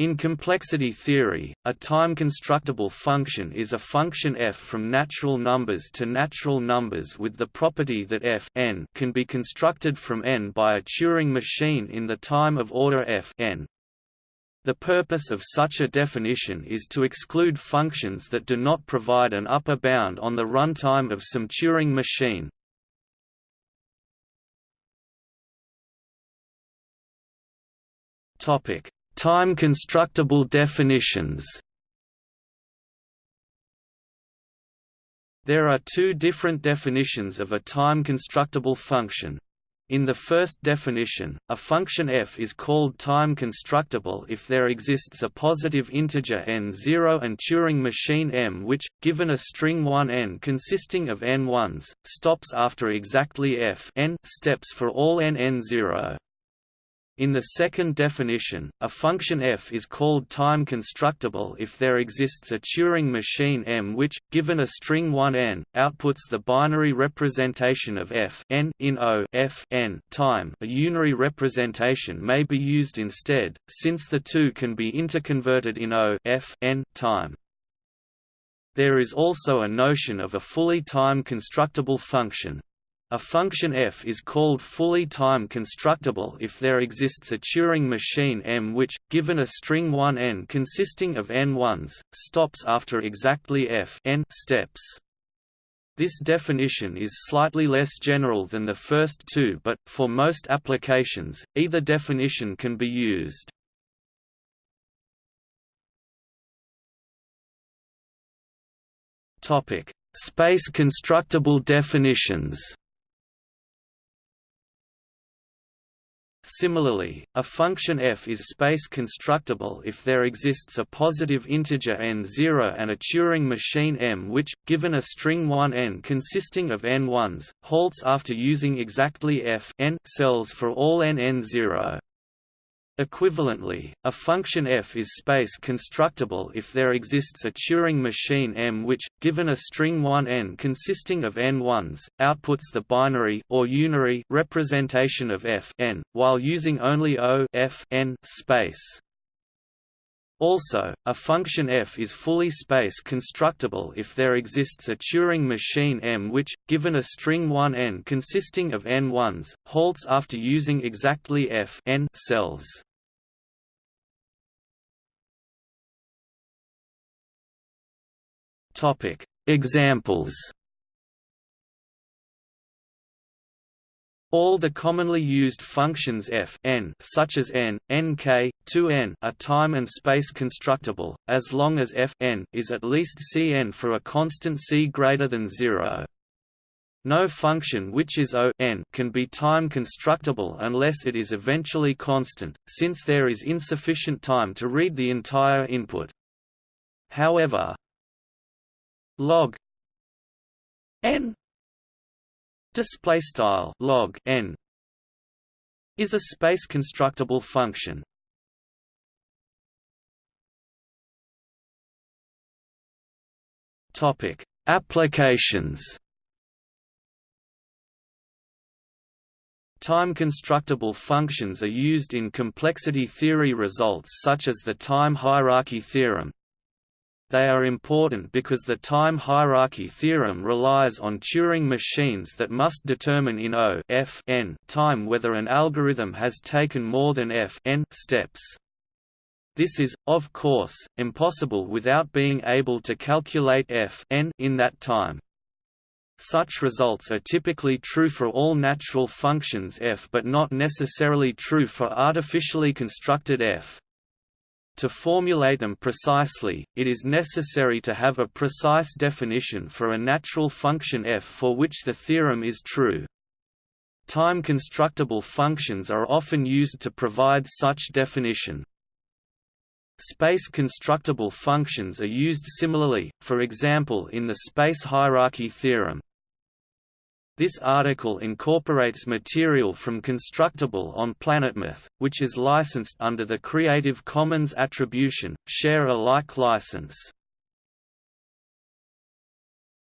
In complexity theory, a time-constructible function is a function f from natural numbers to natural numbers with the property that f n can be constructed from n by a Turing machine in the time of order f n. The purpose of such a definition is to exclude functions that do not provide an upper bound on the runtime of some Turing machine. Topic Time-constructible definitions There are two different definitions of a time-constructible function. In the first definition, a function f is called time-constructible if there exists a positive integer n0 and Turing machine M which, given a string 1n consisting of n ones, stops after exactly f n steps for all n n0. In the second definition, a function f is called time-constructible if there exists a Turing machine M which, given a string 1n, outputs the binary representation of f n in O f n time. A unary representation may be used instead, since the two can be interconverted in O f n time. There is also a notion of a fully time-constructible function, a function f is called fully time-constructible if there exists a Turing machine M which, given a string 1n consisting of n ones, stops after exactly f n steps. This definition is slightly less general than the first two but, for most applications, either definition can be used. Space constructible definitions Similarly, a function f is space constructible if there exists a positive integer n0 and a Turing machine M which, given a string 1n consisting of n ones, halts after using exactly f n cells for all n n0. Equivalently, a function f is space constructible if there exists a Turing machine M which, given a string 1n consisting of n ones, outputs the binary or unary representation of f n, while using only O f n space. Also, a function f is fully space constructible if there exists a Turing machine M which, given a string 1n consisting of n ones, halts after using exactly f n cells. Topic: Examples. All the commonly used functions f n such as n, nk, 2n are time and space constructible, as long as f n is at least cn for a constant c greater than 0. No function which is O n can be time constructible unless it is eventually constant, since there is insufficient time to read the entire input. However, log n display style log n is a space constructible function. Topic applications. Time-constructible functions are used in complexity theory results such as the time hierarchy theorem, they are important because the time hierarchy theorem relies on Turing machines that must determine in O f n time whether an algorithm has taken more than f n steps. This is, of course, impossible without being able to calculate f n in that time. Such results are typically true for all natural functions f but not necessarily true for artificially constructed f. To formulate them precisely, it is necessary to have a precise definition for a natural function f for which the theorem is true. Time-constructible functions are often used to provide such definition. Space-constructible functions are used similarly, for example in the space hierarchy theorem. This article incorporates material from Constructible on PlanetMath, which is licensed under the Creative Commons Attribution, Share Alike license.